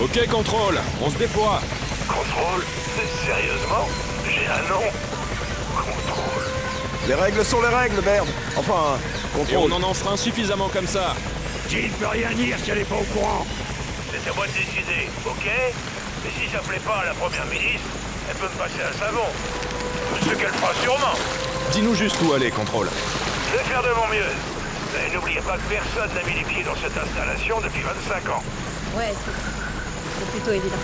Ok, contrôle, on se déploie. Contrôle Sérieusement? J'ai un nom Contrôle. Les règles sont les règles, merde Enfin, Et on contrôle. en enfreint suffisamment comme ça. Jill peut rien dire si elle est pas au courant? C'est à moi de décider, ok? Et si ça plaît pas à la première ministre, elle peut me passer un savon. Ce qu'elle fera sûrement. Dis-nous juste où aller, contrôle. Je vais faire de mon mieux. Mais n'oubliez pas que personne n'a mis les pieds dans cette installation depuis 25 ans. Ouais, c'est c'est plutôt évident.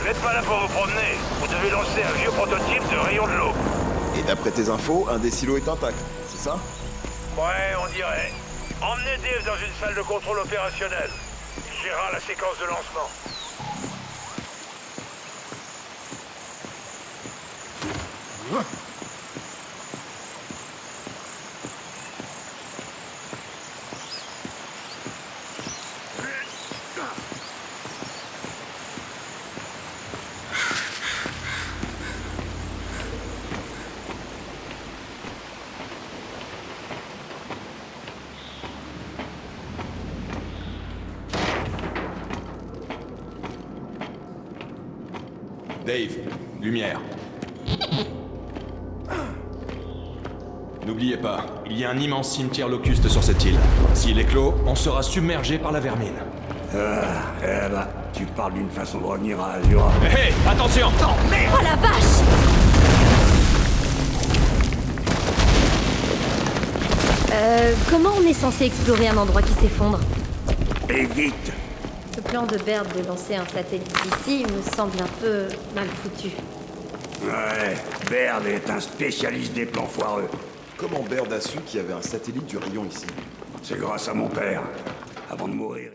Vous n'êtes pas là pour vous promener. Vous devez lancer un vieux prototype de rayon de l'eau. Et d'après tes infos, un des silos est intact, c'est ça? Ouais, on dirait. Emmenez Dave dans une salle de contrôle opérationnel. Il gérera la séquence de lancement. Dave, lumière. N'oubliez pas, il y a un immense cimetière locuste sur cette île. S'il est clos, on sera submergé par la vermine. Ah, eh ben, tu parles d'une façon de revenir à Azura. Hé, hé, attention Oh la vache Euh, comment on est censé explorer un endroit qui s'effondre? Et vite Le plan de Baird de lancer un satellite d'ici me semble un peu mal foutu. Ouais, Baird est un spécialiste des plans foireux. Comment Baird a su qu'il y avait un satellite du rayon ici? C'est grâce à mon père. Avant de mourir,